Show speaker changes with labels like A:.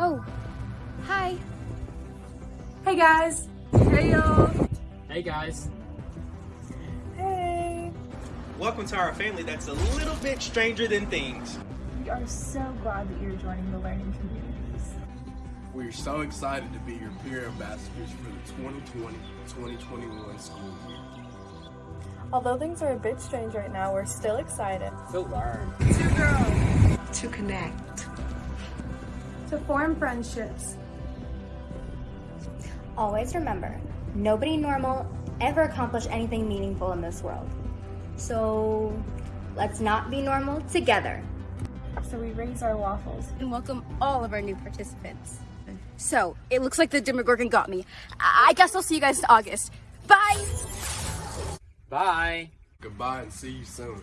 A: Oh, hi. Hey guys.
B: Hey y'all.
C: Hey guys.
A: Hey.
D: Welcome to our family that's a little bit stranger than things.
A: We are so glad that you're joining the learning communities.
E: We're so excited to be your peer ambassadors for the 2020-2021 school year.
F: Although things are a bit strange right now, we're still excited.
C: To learn.
B: To grow.
G: To connect
A: to form friendships.
H: Always remember, nobody normal ever accomplished anything meaningful in this world. So let's not be normal together.
A: So we raise our waffles.
I: And welcome all of our new participants. So, it looks like the Demogorgon got me. I, I guess I'll see you guys in August. Bye!
C: Bye.
E: Goodbye and see you soon.